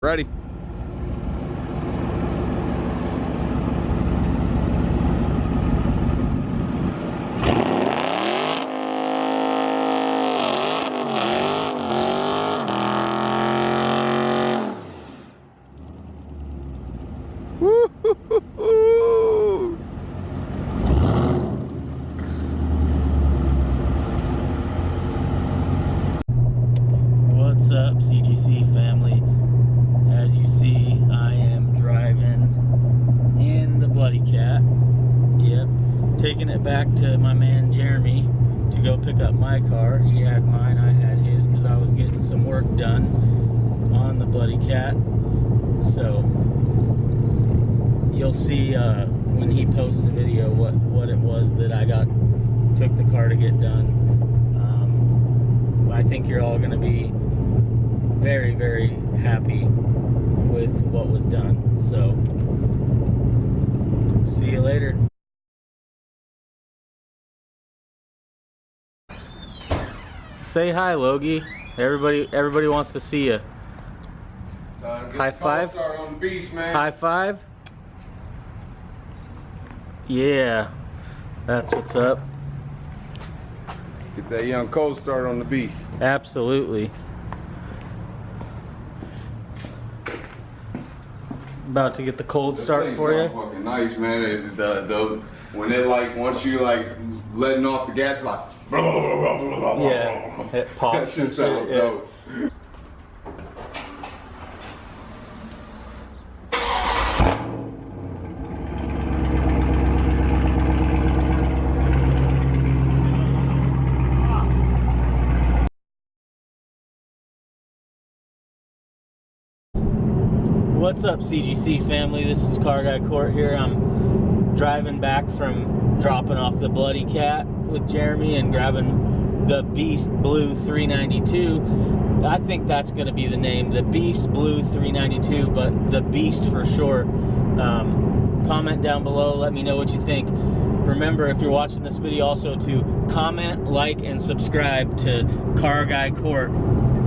Ready. What's up, CGC family? As you see, I am driving in the Bloody Cat. Yep. Taking it back to my man Jeremy to go pick up my car. He had mine, I had his because I was getting some work done on the Bloody Cat. So, you'll see uh, when he posts the video what, what it was that I got, took the car to get done. Um, I think you're all going to be very, very happy with what was done. So, see you later. Say hi, Logie. Everybody, everybody wants to see you. To High five. Beast, man. High five. Yeah, that's what's up. Get that young cold start on the beast. Absolutely. About to get the cold This start for sound you. Fucking nice, man. It, the the when it like once you like letting off the gas, like. Yeah, it That shit sounds yeah. dope. What's up, CGC family? This is Car Guy Court here. I'm driving back from dropping off the Bloody Cat with Jeremy and grabbing the Beast Blue 392. I think that's going to be the name, the Beast Blue 392, but the Beast for short. Um, comment down below, let me know what you think. Remember, if you're watching this video, also to comment, like, and subscribe to Car Guy Court.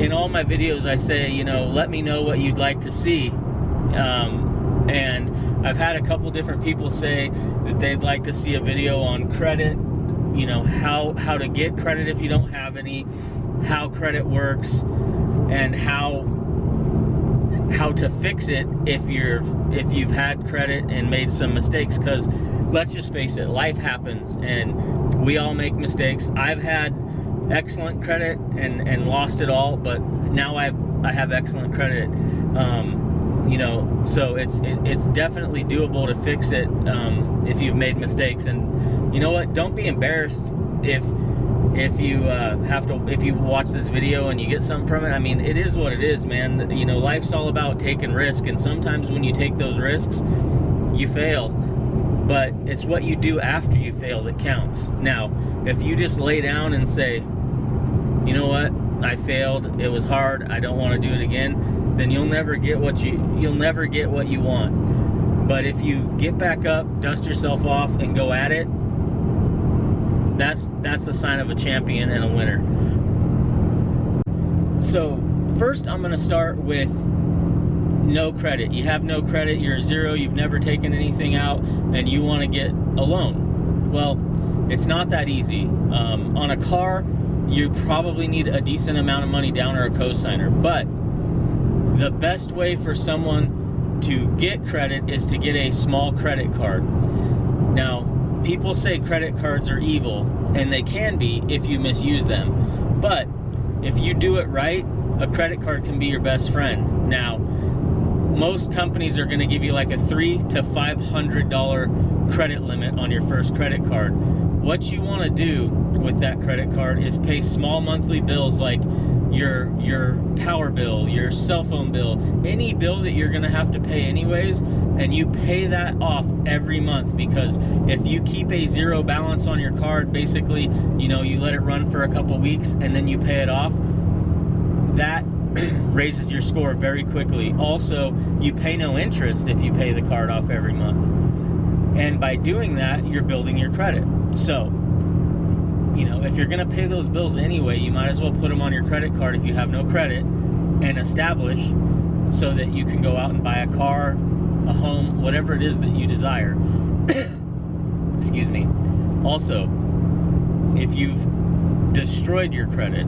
In all my videos, I say, you know, let me know what you'd like to see. Um, and I've had a couple different people say that they'd like to see a video on credit, you know, how how to get credit if you don't have any, how credit works, and how how to fix it if you're if you've had credit and made some mistakes because let's just face it life happens and we all make mistakes. I've had excellent credit and and lost it all but now i i have excellent credit. Um you know so it's it, it's definitely doable to fix it um if you've made mistakes and you know what? Don't be embarrassed if if you uh, have to if you watch this video and you get something from it. I mean it is what it is man. You know life's all about taking risk and sometimes when you take those risks you fail. But it's what you do after you fail that counts. Now if you just lay down and say you know what? I failed. It was hard. I don't want to do it again then you'll never get what you you'll never get what you want. But if you get back up dust yourself off and go at it that's that's the sign of a champion and a winner. So first I'm gonna start with no credit. You have no credit, you're zero, you've never taken anything out, and you wanna get a loan. Well, it's not that easy. Um, on a car, you probably need a decent amount of money down or a cosigner, but the best way for someone to get credit is to get a small credit card. Now, people say credit cards are evil, and they can be if you misuse them. But if you do it right, a credit card can be your best friend. Now, most companies are going to give you like a three to five hundred dollar credit limit on your first credit card. What you want to do with that credit card is pay small monthly bills like your your power bill, your cell phone bill, any bill that you're to have to pay anyways, and you pay that off every month because if you keep a zero balance on your card, basically, you know, you let it run for a couple weeks and then you pay it off, that raises your score very quickly. Also, you pay no interest if you pay the card off every month. And by doing that, you're building your credit. So, you know, if you're going to pay those bills anyway, you might as well put them on your credit card if you have no credit and establish so that you can go out and buy a car, a home, whatever it is that you desire. Excuse me. Also, if you've destroyed your credit,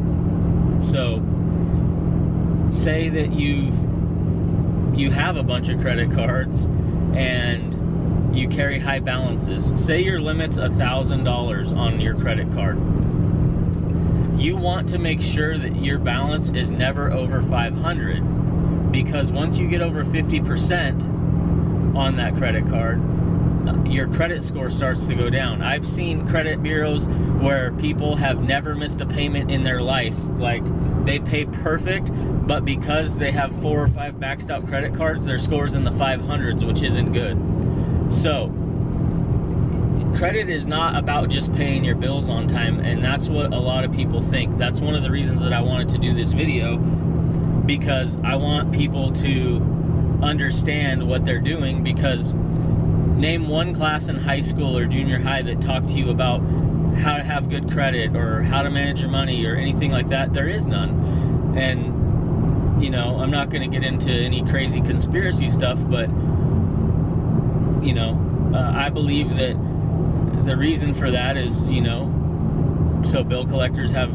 so say that you've you have a bunch of credit cards and you carry high balances. Say your limit's a thousand dollars on your credit card. You want to make sure that your balance is never over 500 because once you get over 50% on that credit card, your credit score starts to go down. I've seen credit bureaus where people have never missed a payment in their life. Like they pay perfect, but because they have four or five maxed out credit cards, their score's in the 500s, which isn't good. So, credit is not about just paying your bills on time, and that's what a lot of people think. That's one of the reasons that I wanted to do this video because I want people to understand what they're doing because name one class in high school or junior high that talked to you about how to have good credit or how to manage your money or anything like that. There is none. And, you know, I'm not going to get into any crazy conspiracy stuff, but, you know, uh, I believe that the reason for that is, you know, so bill collectors have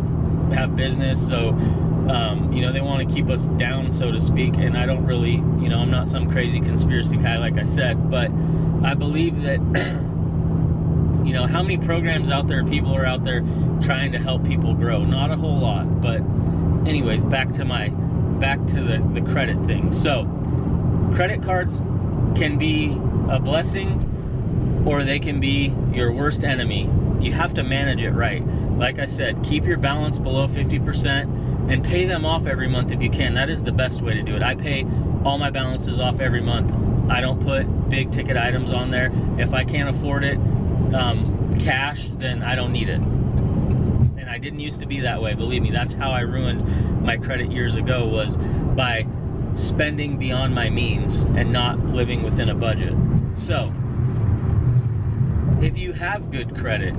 have business, so um, you know they want to keep us down, so to speak. And I don't really, you know, I'm not some crazy conspiracy guy, like I said, but I believe that you know how many programs out there people are out there trying to help people grow not a whole lot but anyways back to my back to the the credit thing so credit cards can be a blessing or they can be your worst enemy you have to manage it right like i said keep your balance below 50% and pay them off every month if you can that is the best way to do it i pay all my balances off every month I don't put big ticket items on there. If I can't afford it um, cash, then I don't need it. And I didn't used to be that way. Believe me, that's how I ruined my credit years ago was by spending beyond my means and not living within a budget. So, if you have good credit,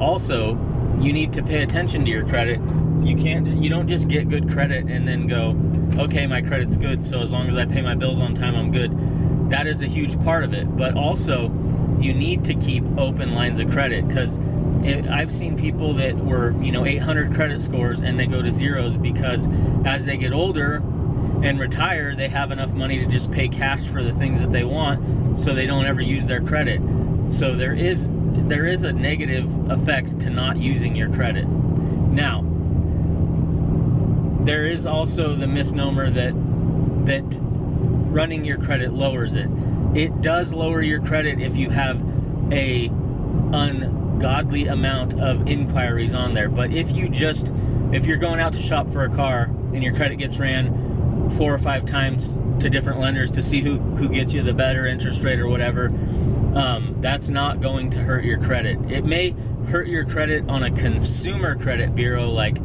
also you need to pay attention to your credit. You can't you don't just get good credit and then go, okay, my credit's good, so as long as I pay my bills on time, I'm good. That is a huge part of it. But also, you need to keep open lines of credit because I've seen people that were, you know, 800 credit scores and they go to zeros because as they get older and retire, they have enough money to just pay cash for the things that they want, so they don't ever use their credit. So there is there is a negative effect to not using your credit. Now, there is also the misnomer that that running your credit lowers it. It does lower your credit if you have a ungodly amount of inquiries on there. But if you just if you're going out to shop for a car and your credit gets ran four or five times to different lenders to see who who gets you the better interest rate or whatever, um, that's not going to hurt your credit. It may hurt your credit on a consumer credit bureau like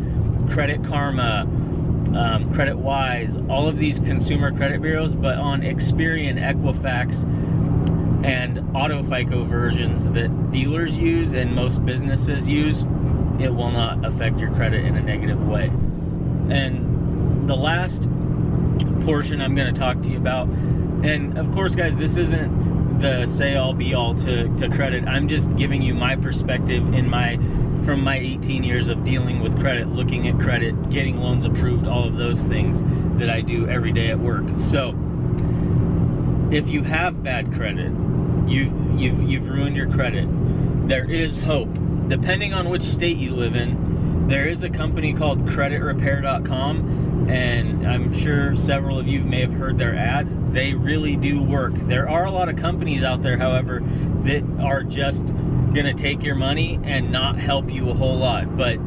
Credit Karma, um, Credit Wise, all of these consumer credit bureaus, but on Experian, Equifax, and AutoFICO versions that dealers use and most businesses use, it will not affect your credit in a negative way. And the last portion I'm going to talk to you about, and of course, guys, this isn't the say all be all to, to credit. I'm just giving you my perspective in my from my 18 years of dealing with credit, looking at credit, getting loans approved, all of those things that I do every day at work. So, if you have bad credit, you've you've you've ruined your credit. There is hope. Depending on which state you live in, there is a company called creditrepair.com and I'm sure several of you may have heard their ads. They really do work. There are a lot of companies out there, however, that are just to take your money and not help you a whole lot. But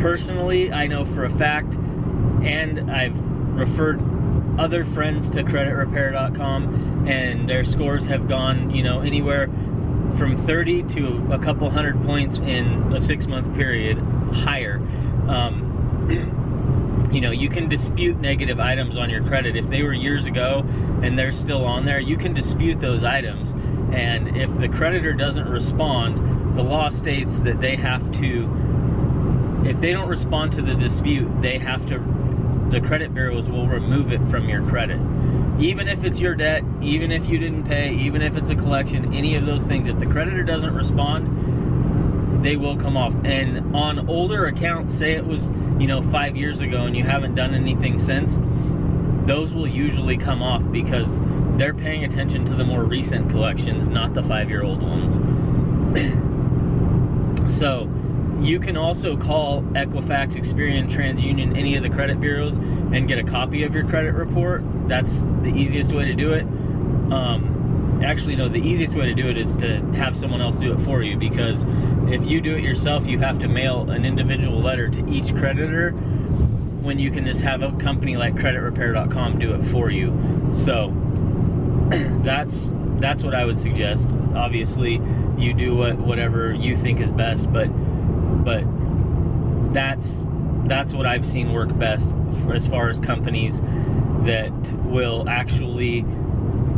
personally, I know for a fact, and I've referred other friends to creditrepair.com, and their scores have gone, you know, anywhere from 30 to a couple hundred points in a six month period higher. Um, you know, you can dispute negative items on your credit. If they were years ago and they're still on there, you can dispute those items and if the creditor doesn't respond, the law states that they have to, if they don't respond to the dispute, they have to the credit bureaus will remove it from your credit. Even if it's your debt, even if you didn't pay, even if it's a collection, any of those things, if the creditor doesn't respond, they will come off. And on older accounts, say it was, you know, five years ago and you haven't done anything since, those will usually come off because they're paying attention to the more recent collections, not the five year old ones. so you can also call Equifax, Experian, TransUnion, any of the credit bureaus and get a copy of your credit report. That's the easiest way to do it. Um, actually, no, the easiest way to do it is to have someone else do it for you because if you do it yourself, you have to mail an individual letter to each creditor when you can just have a company like creditrepair.com do it for you. So that's that's what I would suggest. Obviously, you do what whatever you think is best, but but that's that's what I've seen work best as far as companies that will actually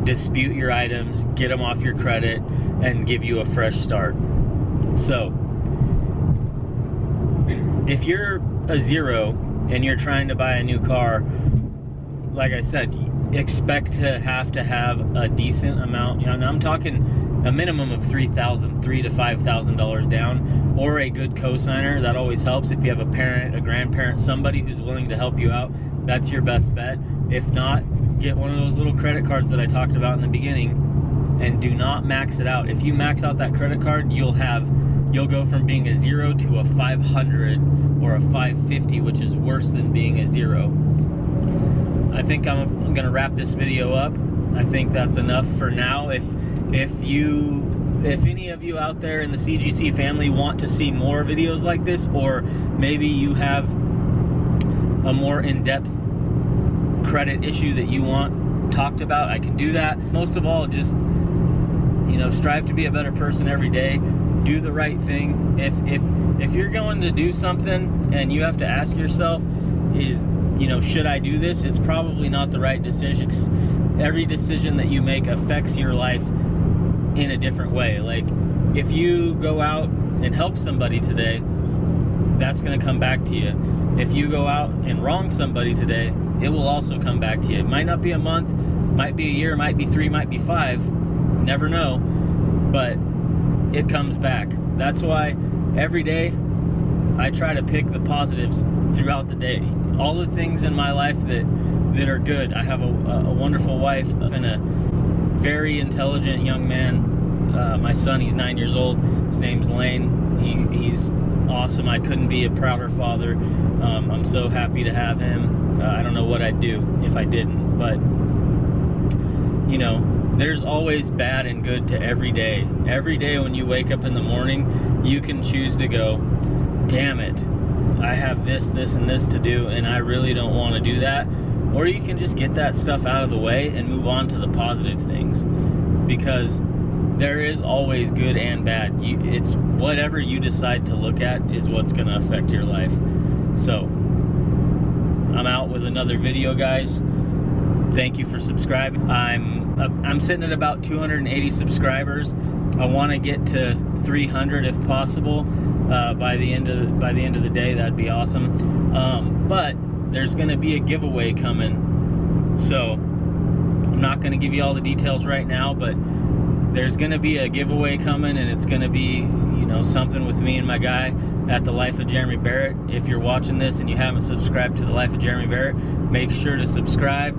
dispute your items, get them off your credit, and give you a fresh start. So, if you're a zero and you're trying to buy a new car, like I said, expect to have to have a decent amount. You know, I'm talking a minimum of three thousand, three to five thousand dollars down, or a good cosigner. That always helps. If you have a parent, a grandparent, somebody who's willing to help you out, that's your best bet. If not, get one of those little credit cards that I talked about in the beginning, and do not max it out. If you max out that credit card, you'll have you'll go from being a zero to a 500 or a 550, which is worse than being a zero. I think I'm, I'm gonna wrap this video up. I think that's enough for now. If if you if any of you out there in the CGC family want to see more videos like this, or maybe you have a more in-depth credit issue that you want talked about, I can do that. Most of all, just you know, strive to be a better person every day. Do the right thing. If if if you're going to do something and you have to ask yourself, is you know, should I do this? It's probably not the right decision. Every decision that you make affects your life in a different way. Like if you go out and help somebody today, that's going to come back to you. If you go out and wrong somebody today, it will also come back to you. It might not be a month, might be a year, might be three, might be five. Never know. But it comes back. That's why every day I try to pick the positives throughout the day. All the things in my life that that are good. I have a, a wonderful wife and a very intelligent young man. Uh, my son, he's nine years old. His name's Lane. He, he's awesome. I couldn't be a prouder father. Um, I'm so happy to have him. Uh, I don't know what I'd do if I didn't, but you know, there's always bad and good to every day. Every day when you wake up in the morning, you can choose to go, damn it, I have this, this, and this to do, and I really don't want to do that. Or you can just get that stuff out of the way and move on to the positive things. Because there is always good and bad. You, it's whatever you decide to look at is what's going to affect your life. So, I'm out with another video, guys. Thank you for subscribing. I'm uh, I'm sitting at about 280 subscribers. I want to get to 300 if possible uh, by the end of by the end of the day. That'd be awesome. Um, but there's going to be a giveaway coming, so I'm not going to give you all the details right now. But there's to be a giveaway coming, and it's to be you know something with me and my guy at the Life of Jeremy Barrett. If you're watching this and you haven't subscribed to the Life of Jeremy Barrett, make sure to subscribe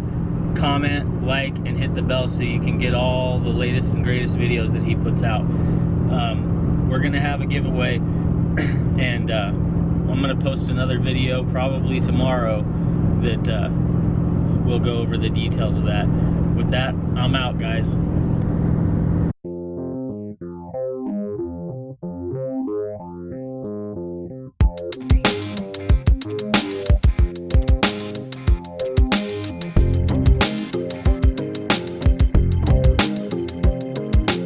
comment, like, and hit the bell so you can get all the latest and greatest videos that he puts out. Um, we're to have a giveaway, and uh, I'm to post another video probably tomorrow that uh, we'll go over the details of that. With that, I'm out, guys.